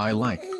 I like.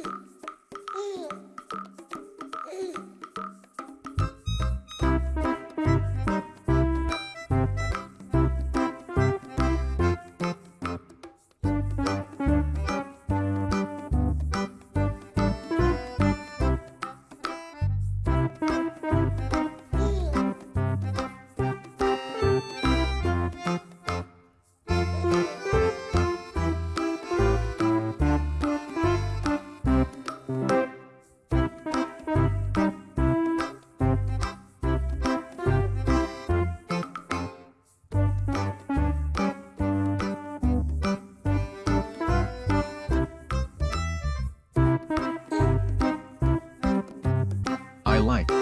Like.